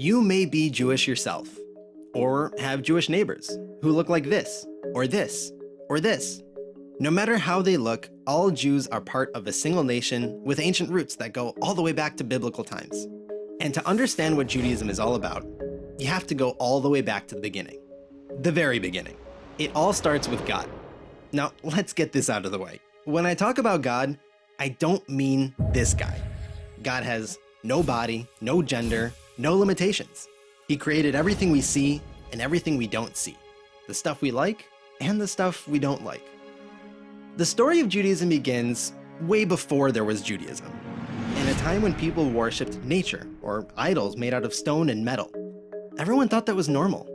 You may be Jewish yourself, or have Jewish neighbors who look like this, or this, or this. No matter how they look, all Jews are part of a single nation with ancient roots that go all the way back to biblical times. And to understand what Judaism is all about, you have to go all the way back to the beginning. The very beginning. It all starts with God. Now, let's get this out of the way. When I talk about God, I don't mean this guy. God has no body, no gender, no limitations. He created everything we see and everything we don't see, the stuff we like and the stuff we don't like. The story of Judaism begins way before there was Judaism, in a time when people worshipped nature or idols made out of stone and metal. Everyone thought that was normal.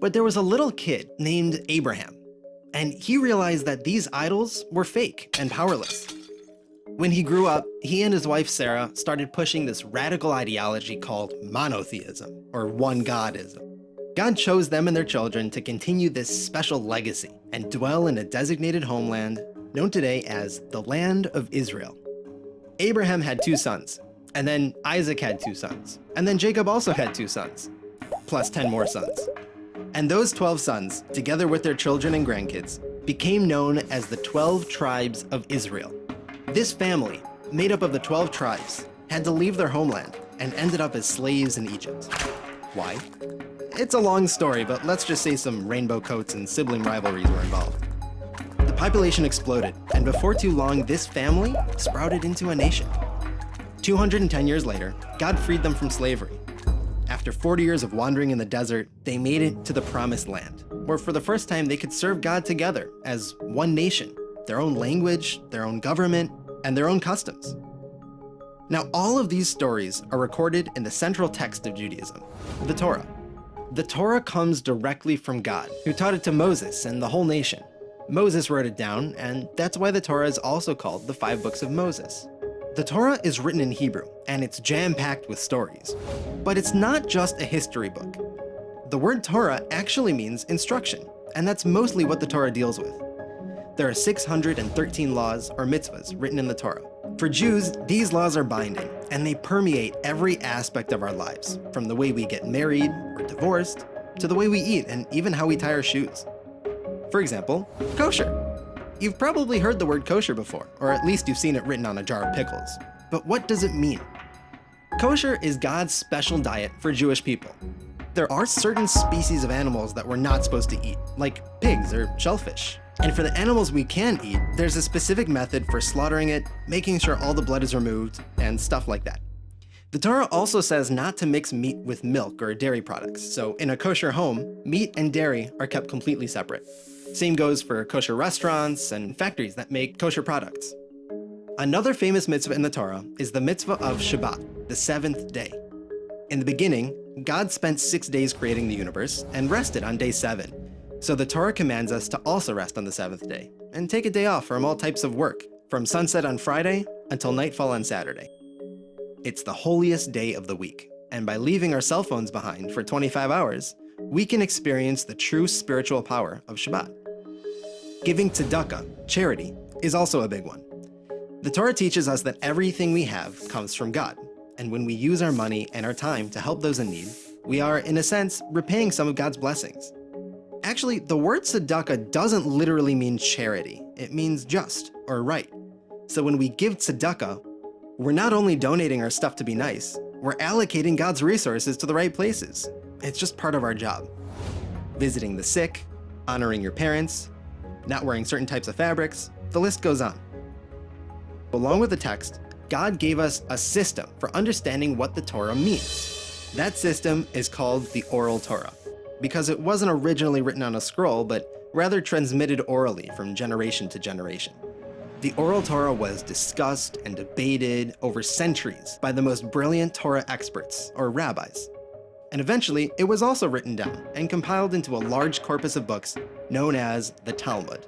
But there was a little kid named Abraham, and he realized that these idols were fake and powerless. When he grew up, he and his wife Sarah started pushing this radical ideology called monotheism, or one godism. God chose them and their children to continue this special legacy and dwell in a designated homeland known today as the Land of Israel. Abraham had two sons, and then Isaac had two sons, and then Jacob also had two sons, plus 10 more sons. And those 12 sons, together with their children and grandkids, became known as the 12 tribes of Israel. This family, made up of the 12 tribes, had to leave their homeland and ended up as slaves in Egypt. Why? It's a long story, but let's just say some rainbow coats and sibling rivalries were involved. The population exploded, and before too long, this family sprouted into a nation. 210 years later, God freed them from slavery. After 40 years of wandering in the desert, they made it to the Promised Land, where for the first time they could serve God together as one nation their own language, their own government, and their own customs. Now, all of these stories are recorded in the central text of Judaism, the Torah. The Torah comes directly from God, who taught it to Moses and the whole nation. Moses wrote it down, and that's why the Torah is also called the Five Books of Moses. The Torah is written in Hebrew, and it's jam-packed with stories. But it's not just a history book. The word Torah actually means instruction, and that's mostly what the Torah deals with. There are 613 laws or mitzvahs written in the Torah. For Jews, these laws are binding, and they permeate every aspect of our lives, from the way we get married or divorced, to the way we eat and even how we tie our shoes. For example, kosher. You've probably heard the word kosher before, or at least you've seen it written on a jar of pickles. But what does it mean? Kosher is God's special diet for Jewish people. There are certain species of animals that we're not supposed to eat, like pigs or shellfish. And for the animals we can eat, there's a specific method for slaughtering it, making sure all the blood is removed, and stuff like that. The Torah also says not to mix meat with milk or dairy products, so in a kosher home, meat and dairy are kept completely separate. Same goes for kosher restaurants and factories that make kosher products. Another famous mitzvah in the Torah is the mitzvah of Shabbat, the seventh day. In the beginning, God spent six days creating the universe and rested on day seven, so the Torah commands us to also rest on the seventh day, and take a day off from all types of work, from sunset on Friday until nightfall on Saturday. It's the holiest day of the week, and by leaving our cell phones behind for 25 hours, we can experience the true spiritual power of Shabbat. Giving tzedakah, charity, is also a big one. The Torah teaches us that everything we have comes from God, and when we use our money and our time to help those in need, we are, in a sense, repaying some of God's blessings. Actually, the word tzedakah doesn't literally mean charity. It means just or right. So when we give tzedakah, we're not only donating our stuff to be nice, we're allocating God's resources to the right places. It's just part of our job. Visiting the sick, honoring your parents, not wearing certain types of fabrics, the list goes on. Along with the text, God gave us a system for understanding what the Torah means. That system is called the Oral Torah because it wasn't originally written on a scroll, but rather transmitted orally from generation to generation. The Oral Torah was discussed and debated over centuries by the most brilliant Torah experts, or rabbis. And eventually, it was also written down and compiled into a large corpus of books known as the Talmud.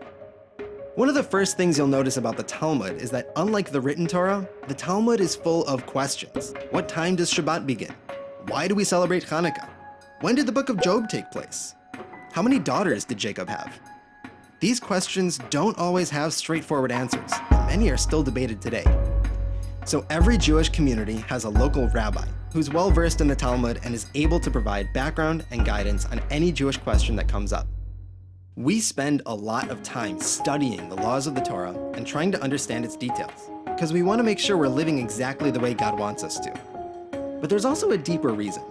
One of the first things you'll notice about the Talmud is that unlike the written Torah, the Talmud is full of questions. What time does Shabbat begin? Why do we celebrate Hanukkah? When did the book of Job take place? How many daughters did Jacob have? These questions don't always have straightforward answers, and many are still debated today. So every Jewish community has a local rabbi who's well versed in the Talmud and is able to provide background and guidance on any Jewish question that comes up. We spend a lot of time studying the laws of the Torah and trying to understand its details, because we want to make sure we're living exactly the way God wants us to. But there's also a deeper reason.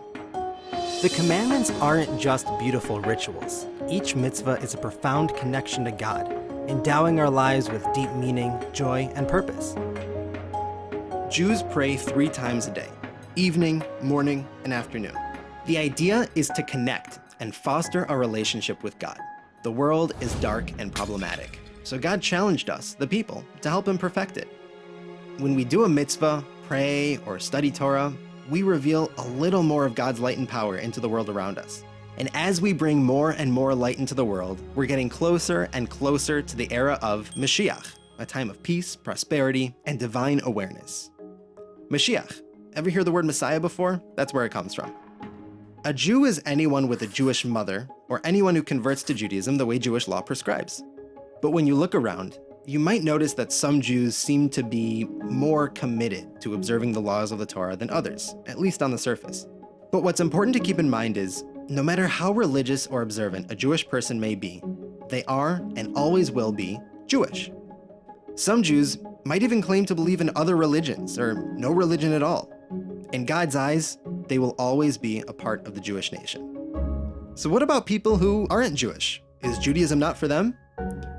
The commandments aren't just beautiful rituals. Each mitzvah is a profound connection to God, endowing our lives with deep meaning, joy, and purpose. Jews pray three times a day, evening, morning, and afternoon. The idea is to connect and foster a relationship with God. The world is dark and problematic, so God challenged us, the people, to help him perfect it. When we do a mitzvah, pray, or study Torah, we reveal a little more of God's light and power into the world around us. And as we bring more and more light into the world, we're getting closer and closer to the era of Mashiach, a time of peace, prosperity, and divine awareness. Mashiach. Ever hear the word Messiah before? That's where it comes from. A Jew is anyone with a Jewish mother, or anyone who converts to Judaism the way Jewish law prescribes. But when you look around, you might notice that some Jews seem to be more committed to observing the laws of the Torah than others, at least on the surface. But what's important to keep in mind is, no matter how religious or observant a Jewish person may be, they are, and always will be, Jewish. Some Jews might even claim to believe in other religions, or no religion at all. In God's eyes, they will always be a part of the Jewish nation. So what about people who aren't Jewish? Is Judaism not for them?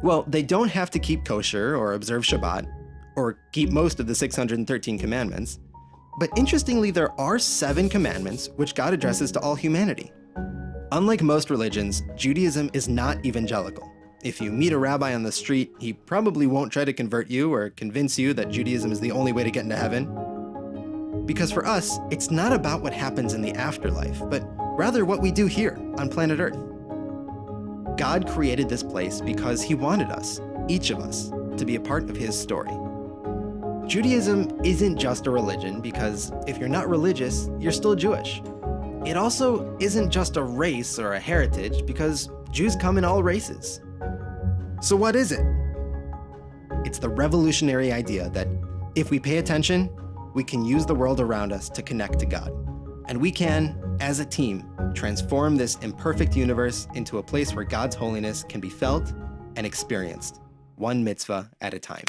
Well, they don't have to keep kosher or observe Shabbat, or keep most of the 613 commandments. But interestingly, there are seven commandments which God addresses to all humanity. Unlike most religions, Judaism is not evangelical. If you meet a rabbi on the street, he probably won't try to convert you or convince you that Judaism is the only way to get into heaven. Because for us, it's not about what happens in the afterlife, but rather what we do here on planet Earth. God created this place because he wanted us, each of us, to be a part of his story. Judaism isn't just a religion because if you're not religious, you're still Jewish. It also isn't just a race or a heritage because Jews come in all races. So what is it? It's the revolutionary idea that if we pay attention, we can use the world around us to connect to God. And we can, as a team, transform this imperfect universe into a place where God's holiness can be felt and experienced, one mitzvah at a time.